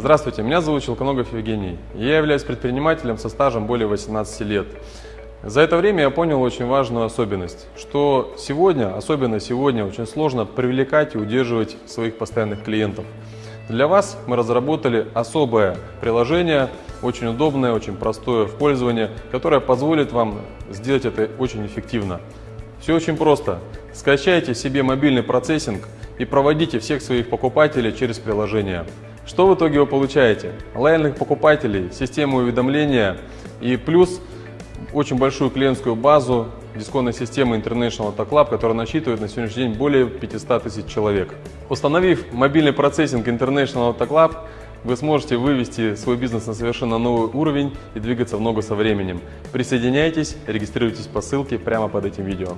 Здравствуйте, меня зовут Челконогов Евгений. Я являюсь предпринимателем со стажем более 18 лет. За это время я понял очень важную особенность, что сегодня, особенно сегодня, очень сложно привлекать и удерживать своих постоянных клиентов. Для вас мы разработали особое приложение, очень удобное, очень простое в пользовании, которое позволит вам сделать это очень эффективно. Все очень просто. Скачайте себе мобильный процессинг и проводите всех своих покупателей через приложение. Что в итоге вы получаете? Лояльных покупателей, систему уведомления и плюс очень большую клиентскую базу дисконной системы International Auto Club, которая насчитывает на сегодняшний день более 500 тысяч человек. Установив мобильный процессинг International Auto Club, вы сможете вывести свой бизнес на совершенно новый уровень и двигаться в ногу со временем. Присоединяйтесь, регистрируйтесь по ссылке прямо под этим видео.